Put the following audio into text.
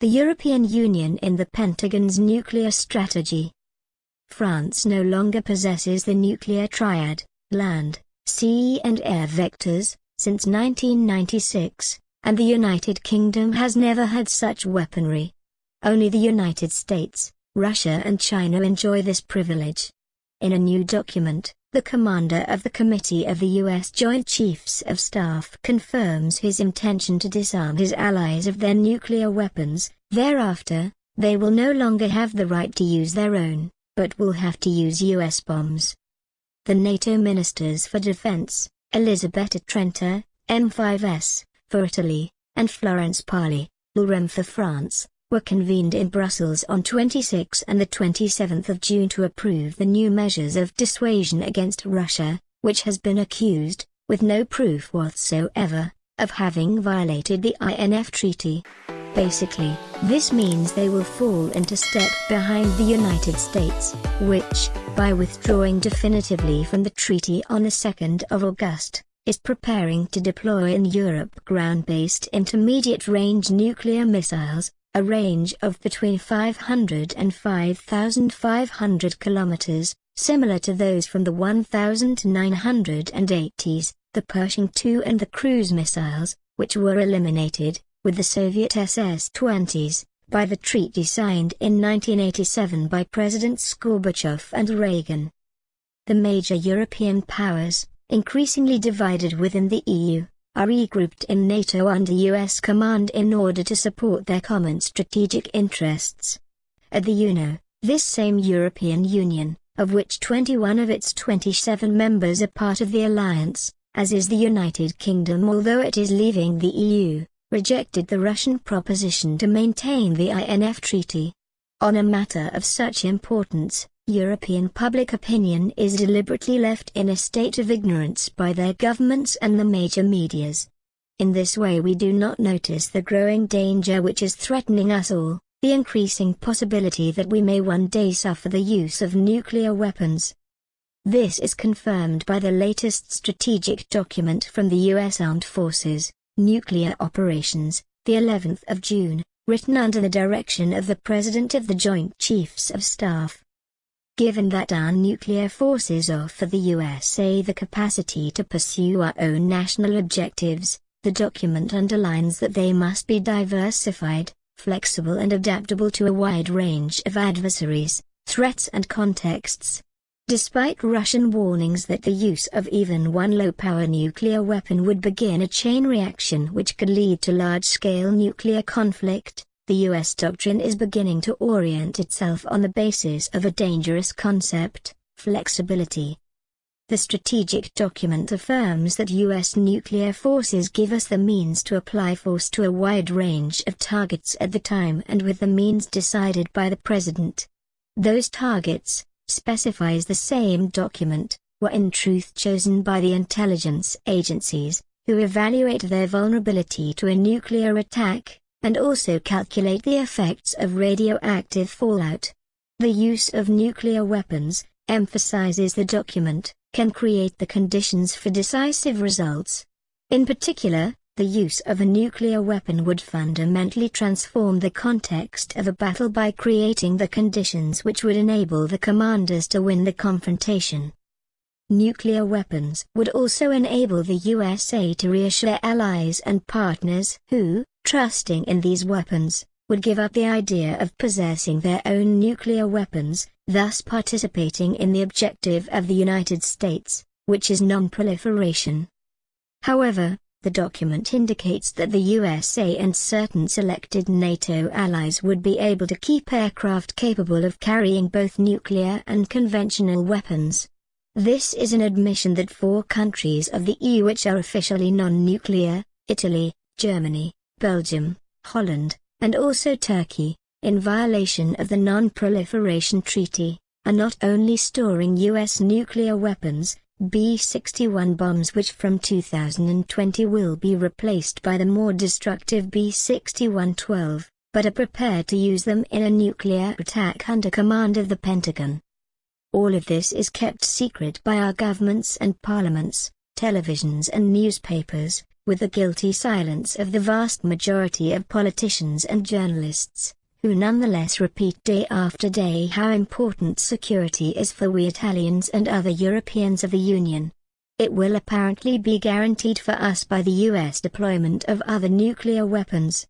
The European Union in the Pentagon's nuclear strategy. France no longer possesses the nuclear triad, land, sea and air vectors, since 1996, and the United Kingdom has never had such weaponry. Only the United States, Russia and China enjoy this privilege. In a new document, the commander of the Committee of the U.S. Joint Chiefs of Staff confirms his intention to disarm his allies of their nuclear weapons, thereafter, they will no longer have the right to use their own, but will have to use U.S. bombs. The NATO Ministers for Defense, Elisabetta Trenta, M5S, for Italy, and Florence Parly, LREM for France, were convened in Brussels on 26 and 27 June to approve the new measures of dissuasion against Russia, which has been accused, with no proof whatsoever, of having violated the INF Treaty. Basically, this means they will fall into step behind the United States, which, by withdrawing definitively from the treaty on the 2nd of August, is preparing to deploy in Europe ground-based intermediate-range nuclear missiles, a range of between 500 and 5,500 kilometers, similar to those from the 1980s, the Pershing II and the cruise missiles, which were eliminated, with the Soviet SS-20s, by the treaty signed in 1987 by Presidents Gorbachev and Reagan. The major European powers, increasingly divided within the EU, are regrouped in NATO under US command in order to support their common strategic interests. At the UNO, this same European Union, of which 21 of its 27 members are part of the alliance, as is the United Kingdom although it is leaving the EU, rejected the Russian proposition to maintain the INF Treaty. On a matter of such importance, European public opinion is deliberately left in a state of ignorance by their governments and the major medias. In this way we do not notice the growing danger which is threatening us all, the increasing possibility that we may one day suffer the use of nuclear weapons. This is confirmed by the latest strategic document from the U.S. Armed Forces, Nuclear Operations, the 11th of June, written under the direction of the President of the Joint Chiefs of Staff. Given that our nuclear forces offer the USA the capacity to pursue our own national objectives, the document underlines that they must be diversified, flexible and adaptable to a wide range of adversaries, threats and contexts. Despite Russian warnings that the use of even one low-power nuclear weapon would begin a chain reaction which could lead to large-scale nuclear conflict, the U.S. doctrine is beginning to orient itself on the basis of a dangerous concept, flexibility. The strategic document affirms that U.S. nuclear forces give us the means to apply force to a wide range of targets at the time and with the means decided by the President. Those targets, specifies the same document, were in truth chosen by the intelligence agencies, who evaluate their vulnerability to a nuclear attack, and also calculate the effects of radioactive fallout. The use of nuclear weapons, emphasizes the document, can create the conditions for decisive results. In particular, the use of a nuclear weapon would fundamentally transform the context of a battle by creating the conditions which would enable the commanders to win the confrontation. Nuclear weapons would also enable the USA to reassure allies and partners who, trusting in these weapons, would give up the idea of possessing their own nuclear weapons, thus participating in the objective of the United States, which is non-proliferation. However, the document indicates that the USA and certain selected NATO allies would be able to keep aircraft capable of carrying both nuclear and conventional weapons. This is an admission that four countries of the EU which are officially non-nuclear, Italy, Germany, Belgium, Holland, and also Turkey, in violation of the Non-Proliferation Treaty, are not only storing U.S. nuclear weapons, B-61 bombs which from 2020 will be replaced by the more destructive B-61-12, but are prepared to use them in a nuclear attack under command of the Pentagon. All of this is kept secret by our governments and parliaments, televisions and newspapers, with the guilty silence of the vast majority of politicians and journalists, who nonetheless repeat day after day how important security is for we Italians and other Europeans of the Union. It will apparently be guaranteed for us by the U.S. deployment of other nuclear weapons.